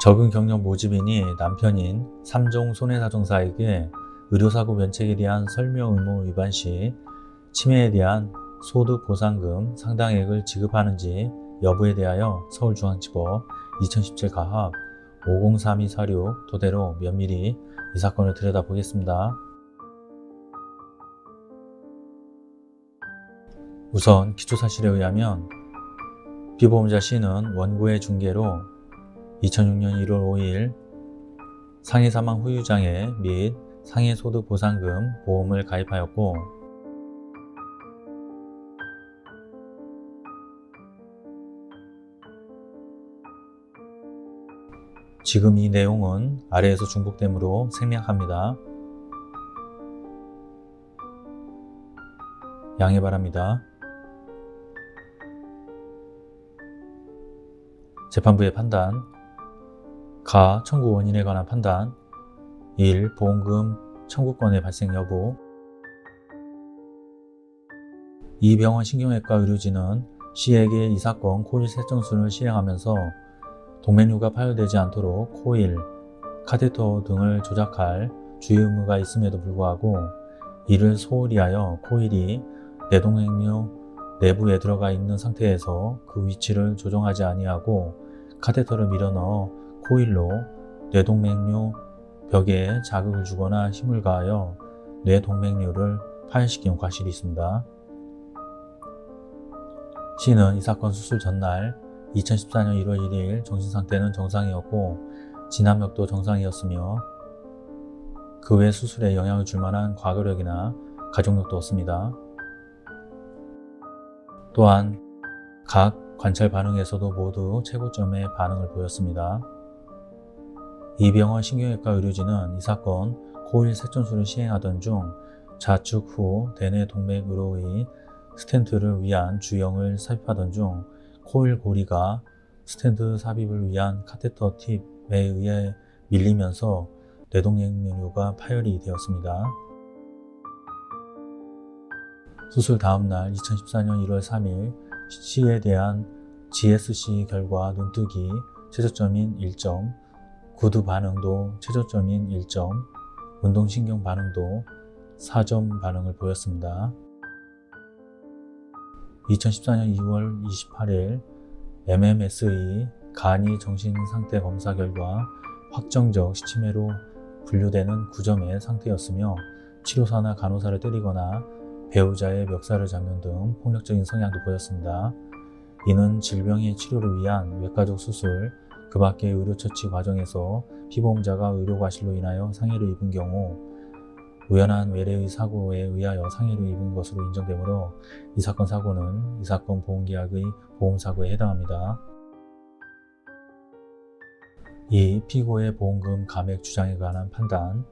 적은 경력 모집인이 남편인 삼종 손해사정사에게 의료사고 면책에 대한 설명 의무 위반 시 치매에 대한 소득보상금 상당액을 지급하는지 여부에 대하여 서울중앙지법 2017 가합 503246 토대로 면밀히 이 사건을 들여다보겠습니다. 우선 기초사실에 의하면 피보험자 C는 원고의 중개로 2006년 1월 5일 상해 사망 후유장애 및 상해 소득 보상금 보험을 가입하였고 지금 이 내용은 아래에서 중복되므로 생략합니다. 양해 바랍니다. 재판부의 판단 가 청구 원인에 관한 판단 1. 보험금 청구권의 발생 여부 이 병원 신경외과 의료진은 C에게 이 사건 코일 세정술을 시행하면서 동맥류가 파열되지 않도록 코일, 카테터 등을 조작할 주의 의무가 있음에도 불구하고 이를 소홀히 하여 코일이 뇌동맥류 내부에 들어가 있는 상태에서 그 위치를 조정하지 아니하고 카테터를 밀어넣어 코일로 뇌동맥류 벽에 자극을 주거나 힘을 가하여 뇌동맥류를 파열시킨 과실이 있습니다. C는 이 사건 수술 전날 2014년 1월 1일 정신상태는 정상이었고 진압력도 정상이었으며 그 외 수술에 영향을 줄 만한 과거력이나 가족력도 없습니다. 또한 각 관찰 반응에서도 모두 최고점의 반응을 보였습니다. 이 병원 신경외과 의료진은 이 사건 코일 세천술을 시행하던 중 좌측 후 대뇌 동맥으로의 스텐트를 위한 주형을 삽입하던 중 코일 고리가 스텐트 삽입을 위한 카테터 팁에 의해 밀리면서 뇌동맥류가 파열이 되었습니다. 수술 다음날 2014년 1월 3일 C에 대한 GSC 결과 눈뜨기 최저점인 1점, 구두 반응도 최저점인 1점, 운동신경 반응도 4점 반응을 보였습니다. 2014년 2월 28일 MMS의 간이 정신상태 검사 결과 확정적 시치매로 분류되는 9점의 상태였으며 치료사나 간호사를 때리거나 배우자의 멱살을 잡는 등 폭력적인 성향도 보였습니다. 이는 질병의 치료를 위한 외과적 수술, 그 밖의 의료처치 과정에서 피보험자가 의료과실로 인하여 상해를 입은 경우 우연한 외래의 사고에 의하여 상해를 입은 것으로 인정되므로 이 사건 사고는 이 사건 보험계약의 보험사고에 해당합니다. 이 피고의 보험금 감액 주장에 관한 판단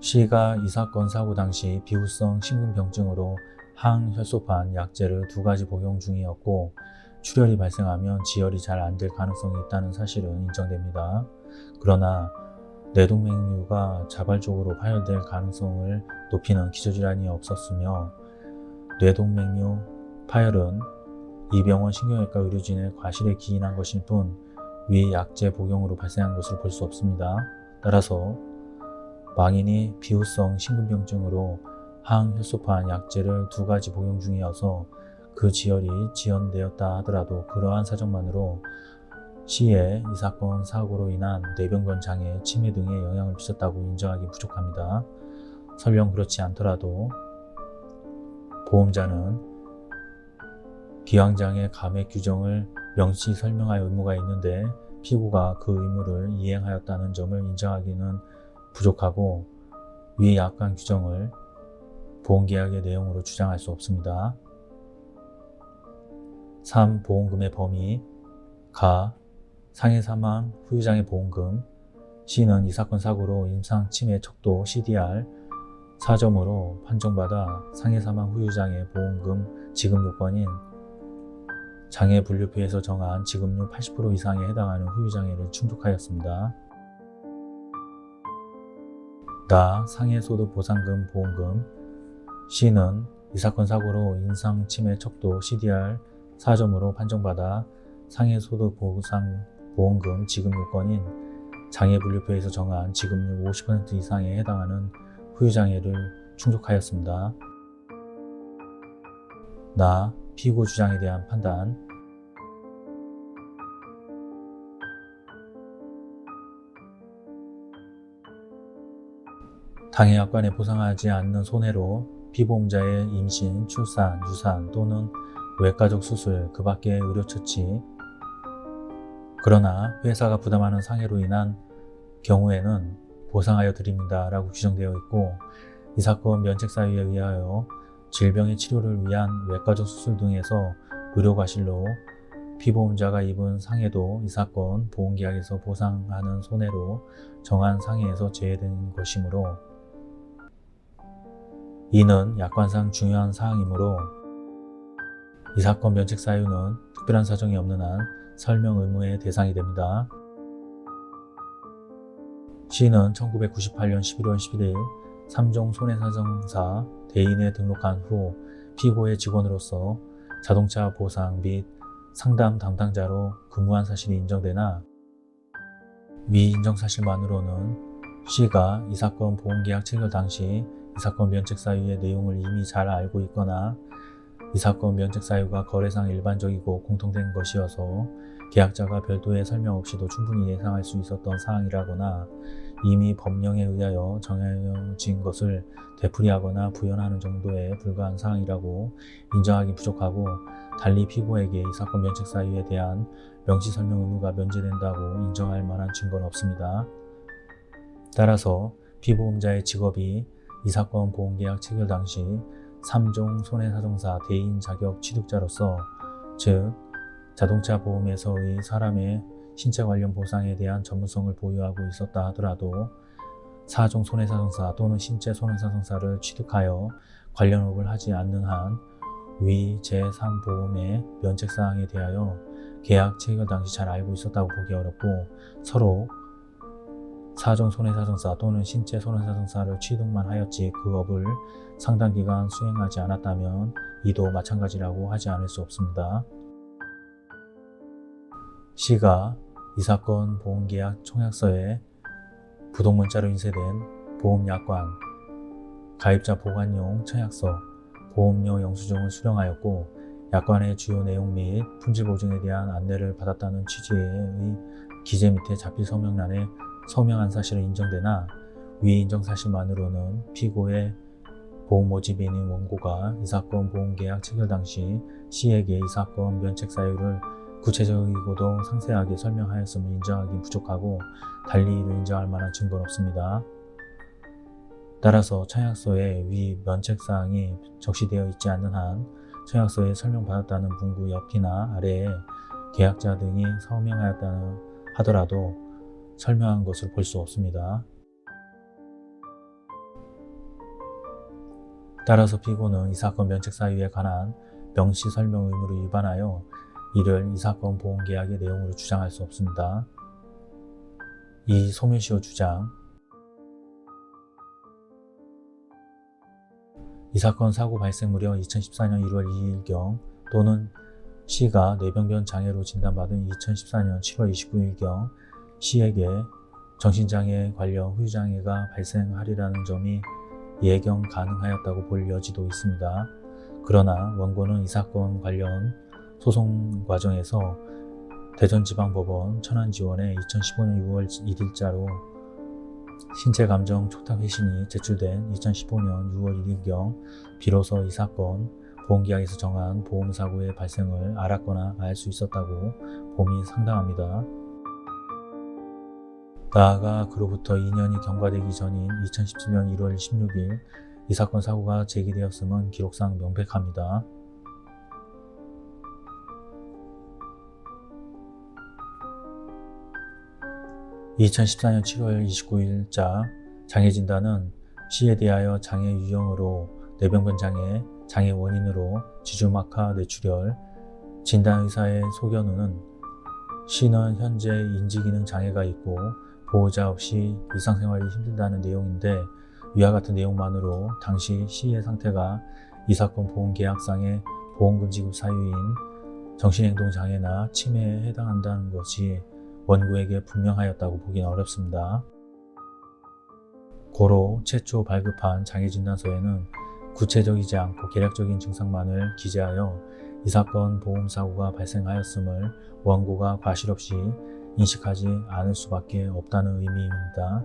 C가 이 사건 사고 당시 비후성 심근병증으로 항혈소판 약제를 두 가지 복용 중이었고 출혈이 발생하면 지혈이 잘 안 될 가능성이 있다는 사실은 인정됩니다. 그러나 뇌동맥류가 자발적으로 파열될 가능성을 높이는 기저질환이 없었으며 뇌동맥류 파열은 이 병원 신경외과 의료진의 과실에 기인한 것일 뿐 위 약제 복용으로 발생한 것을 볼 수 없습니다. 따라서 망인이 비후성 심근병증으로 항혈소판 약제를 두 가지 복용 중이어서 그 지혈이 지연되었다 하더라도 그러한 사정만으로 C에 이 사건 사고로 인한 뇌병변 장애, 치매 등에 영향을 미쳤다고 인정하기 부족합니다. 설령 그렇지 않더라도 보험자는 기왕장애 감액 규정을 명시 설명할 의무가 있는데 피고가 그 의무를 이행하였다는 점을 인정하기는 부족하고 위 약관 규정을 보험계약의 내용으로 주장할 수 없습니다. 3. 보험금의 범위 가. 상해 사망 후유장애 보험금 C는 이 사건 사고로 임상 치매 척도 CDR 4점으로 판정받아 상해 사망 후유장애 보험금 지급 요건인 장애 분류표에서 정한 지급률 80% 이상에 해당하는 후유장애를 충족하였습니다. 나 상해소득보상금 보험금 C는 이 사건 사고로 인상치매 척도 CDR 4점으로 판정받아 상해소득 보상 보험금 지급 요건인 장애분류표에서 정한 지급률 50% 이상에 해당하는 후유장애를 충족하였습니다. 나 피고 주장에 대한 판단 당해 약관에 보상하지 않는 손해로 피보험자의 임신, 출산, 유산 또는 외가족 수술, 그 밖의 의료처치. 그러나 회사가 부담하는 상해로 인한 경우에는 보상하여 드립니다 라고 규정되어 있고 이 사건 면책사유에 의하여 질병의 치료를 위한 외과적 수술 등에서 의료과실로 피보험자가 입은 상해도 이 사건 보험계약에서 보상하는 손해로 정한 상해에서 제외된 것이므로 이는 약관상 중요한 사항이므로 이 사건 면책 사유는 특별한 사정이 없는 한 설명 의무의 대상이 됩니다. 시는 1998년 11월 11일 3종 손해사정사 대인에 등록한 후 피고의 직원으로서 자동차 보상 및 상담 담당자로 근무한 사실이 인정되나 위 인정 사실만으로는 C가 이 사건 보험계약 체결 당시 이 사건 면책 사유의 내용을 이미 잘 알고 있거나 이 사건 면책 사유가 거래상 일반적이고 공통된 것이어서 계약자가 별도의 설명 없이도 충분히 예상할 수 있었던 사항이라거나 이미 법령에 의하여 정해진 것을 되풀이하거나 부연하는 정도에 불과한 사항이라고 인정하기 부족하고 달리 피고에게 이 사건 면책 사유에 대한 명시 설명 의무가 면제된다고 인정할 만한 증거는 없습니다. 따라서 피보험자의 직업이 이 사건 보험계약 체결 당시 3종 손해사정사 대인 자격 취득자로서 즉 자동차 보험에서의 사람의 신체 관련 보상에 대한 전문성을 보유하고 있었다 하더라도 4종 손해사정사 또는 신체 손해사정사를 취득하여 관련업을 하지 않는 한 위 제3보험의 면책사항에 대하여 계약 체결 당시 잘 알고 있었다고 보기 어렵고 서로 4종 손해사정사 또는 신체 손해사정사를 취득만 하였지 그 업을 상당 기간 수행하지 않았다면 이도 마찬가지라고 하지 않을 수 없습니다. C가 이 사건 보험계약 청약서에 부동문자로 인쇄된 보험약관, 가입자 보관용 청약서, 보험료 영수증을 수령하였고 약관의 주요 내용 및 품질 보증에 대한 안내를 받았다는 취지의 기재 밑에 자필 서명란에 서명한 사실은 인정되나 위 인정 사실만으로는 피고의 보험 모집인인 원고가 이 사건 보험계약 체결 당시 C에게 이 사건 면책 사유를 구체적이고도 상세하게 설명하였음을 인정하기 부족하고 달리 이를 인정할 만한 증거는 없습니다. 따라서 청약서에 위 면책사항이 적시되어 있지 않는 한 청약서에 설명받았다는 문구 옆이나 아래에 계약자 등이 서명하였다 하더라도 설명한 것을 볼 수 없습니다. 따라서 피고는 이 사건 면책 사유에 관한 명시 설명 의무를 위반하여 이를 이 사건 보험계약의 내용으로 주장할 수 없습니다. 이 소멸시효 주장 이 사건 사고 발생 무려 2014년 1월 2일경 또는 C가 뇌병변 장애로 진단받은 2014년 7월 29일경 C에게 정신장애 관련 후유장애가 발생하리라는 점이 예경 가능하였다고 볼 여지도 있습니다. 그러나 원고는 이 사건 관련 소송 과정에서 대전지방법원 천안지원에 2015년 6월 1일자로 신체감정 촉탁회신이 제출된 2015년 6월 1일경 비로소 이 사건 보험계약에서 정한 보험사고의 발생을 알았거나 알 수 있었다고 봄이 상당합니다. 나아가 그로부터 2년이 경과되기 전인 2017년 1월 16일 이 사건 사고가 제기되었음은 기록상 명백합니다. 2014년 7월 29일자 장애 진단은 C에 대하여 장애 유형으로 뇌병변 장애, 장애 원인으로 지주막하 뇌출혈, 진단의사의 소견으로는 C는 현재 인지기능 장애가 있고 보호자 없이 일상생활이 힘들다는 내용인데 위와 같은 내용만으로 당시 C의 상태가 이 사건 보험계약상의 보험금 지급 사유인 정신행동 장애나 치매에 해당한다는 것이 원고에게 분명하였다고 보기는 어렵습니다. 고로 최초 발급한 장애진단서에는 구체적이지 않고 개략적인 증상만을 기재하여 이 사건 보험사고가 발생하였음을 원고가 과실 없이 인식하지 않을 수밖에 없다는 의미입니다.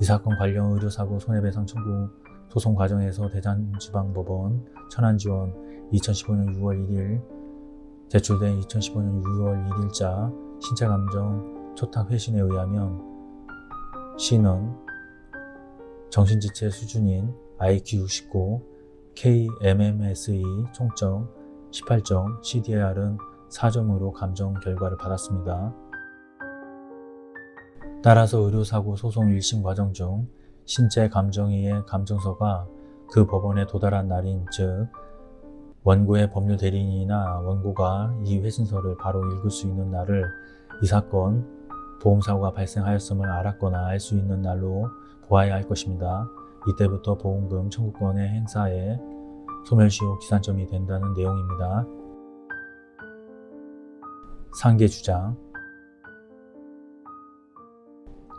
이 사건 관련 의료사고 손해배상 청구 소송 과정에서 대전지방법원 천안지원 2015년 6월 1일 제출된 2015년 6월 1일자 신체감정 초탁 회신에 의하면 C는 정신지체 수준인 IQ69, KMMSE 총점 18점, CDR은 4점으로 감정 결과를 받았습니다. 따라서 의료사고 소송 1심 과정 중 신체 감정의의 감정서가 그 법원에 도달한 날인 즉 원고의 법률 대리인이나 원고가 이 회신서를 바로 읽을 수 있는 날을 이 사건 보험사고가 발생하였음을 알았거나 알 수 있는 날로 보아야 할 것입니다. 이때부터 보험금 청구권의 행사에 소멸시효 기산점이 된다는 내용입니다. 상계 주장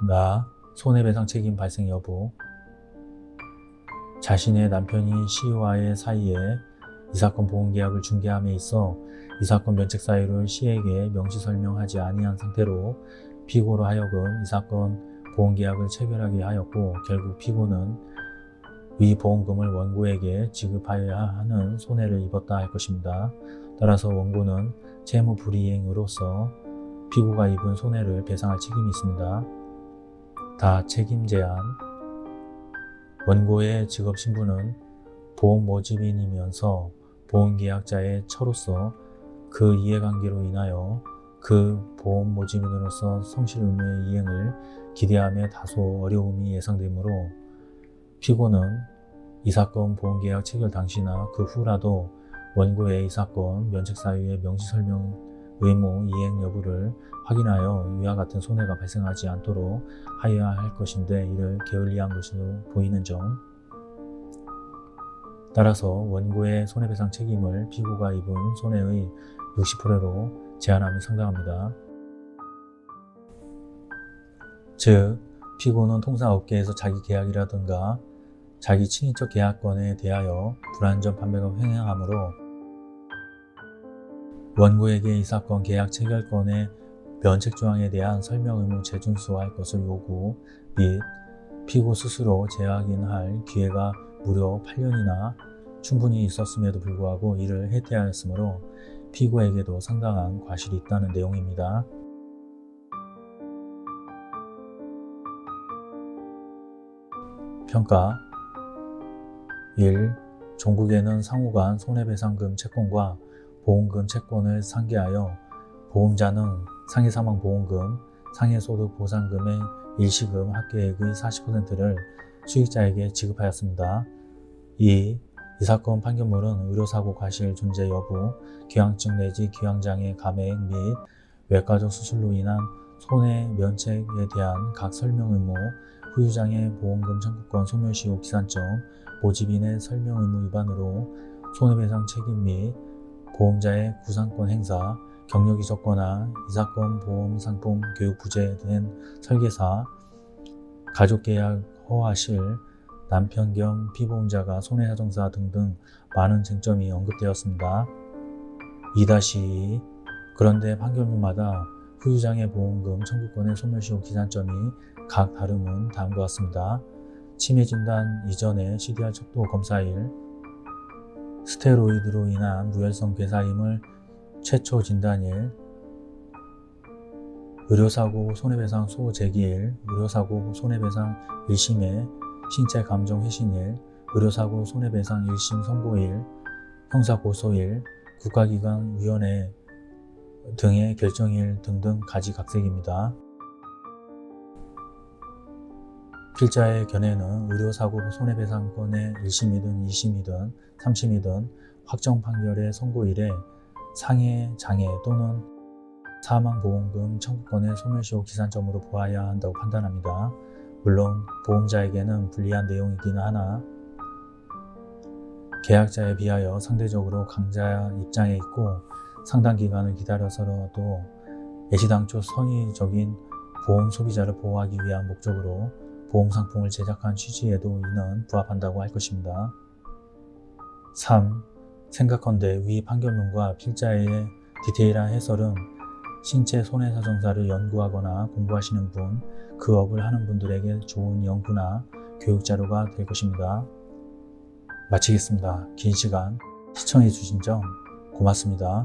나 손해배상 책임 발생 여부 자신의 남편이 시와의 사이에 이 사건 보험계약을 중개함에 있어 이 사건 면책 사유를 시에게 명시 설명하지 아니한 상태로 피고로 하여금 이 사건 보험계약을 체결하게 하였고 결국 피고는 위 보험금을 원고에게 지급하여야 하는 손해를 입었다 할 것입니다. 따라서 원고는 채무 불이행으로서 피고가 입은 손해를 배상할 책임이 있습니다. 다 책임 제한 원고의 직업 신분은 보험 모집인이면서 보험계약자의 처로서 그 이해관계로 인하여 그 보험 모집인으로서 성실 의무의 이행을 기대함에 다소 어려움이 예상되므로 피고는 이 사건 보험계약 체결 당시나 그 후라도 원고의 이 사건 면책사유의 명시설명 의무 이행 여부를 확인하여 이와 같은 손해가 발생하지 않도록 하여야 할 것인데 이를 게을리한 것으로 보이는 점 따라서 원고의 손해배상 책임을 피고가 입은 손해의 60%로 제한함이 상당합니다. 즉, 피고는 통상 업계에서 자기 계약이라든가 자기 친인척 계약권에 대하여 불안전 판매가 횡행하므로 원고에게 이 사건 계약 체결권의 면책조항에 대한 설명 의무 재준수할 것을 요구 및 피고 스스로 재확인할 기회가 무려 8년이나 충분히 있었음에도 불구하고 이를 해태하였으므로 피고에게도 상당한 과실이 있다는 내용입니다. 평가 1. 종국에는 상호간 손해배상금 채권과 보험금 채권을 상계하여 보험자는 상해사망보험금, 상해소득보상금의 일시금 합계액의 40%를 수익자에게 지급하였습니다. 2. 이 사건 판결문은 의료사고 과실 존재 여부, 기왕증 내지 기왕장애 감액 및 외과적 수술로 인한 손해 면책에 대한 각 설명 의무, 후유장애 보험금 청구권 소멸시효 기산점, 모집인의 설명 의무 위반으로 손해배상 책임 및 보험자의 구상권 행사, 경력 이 적거나 이 사건 보험 상품 교육 부재된 설계사, 가족계약 허하실, 남편 겸 피보험자가 손해사정사 등등 많은 쟁점이 언급되었습니다. 2-2 그런데 판결문마다 후유장애 보험금 청구권의 소멸시효 기산점이 각 다름은 다음과 같습니다. 치매 진단 이전의 CDR 척도 검사일, 스테로이드로 인한 무혈성 괴사임을 최초 진단일, 의료사고 손해배상 소제기일, 의료사고 손해배상 1심의 신체 감정 회신일, 의료사고 손해배상 1심 선고일, 형사고소일, 국가기관위원회 등의 결정일 등등 가지각색입니다. 필자의 견해는 의료사고 손해배상권의 1심이든 2심이든 3심이든 확정 판결의 선고일에 상해, 장애 또는 사망보험금 청구권의 소멸시효 기산점으로 보아야 한다고 판단합니다. 물론 보험자에게는 불리한 내용이기는 하나 계약자에 비하여 상대적으로 강자 입장에 있고 상당 기간을 기다려서라도 애시당초 선의적인 보험 소비자를 보호하기 위한 목적으로 보험 상품을 제작한 취지에도 이는 부합한다고 할 것입니다. 3. 생각컨대 위 판결문과 필자의 디테일한 해설은 신체 손해사정사를 연구하거나 공부하시는 분, 그 업을 하는 분들에게 좋은 연구나 교육 자료가 될 것입니다. 마치겠습니다. 긴 시간 시청해 주신 점 고맙습니다.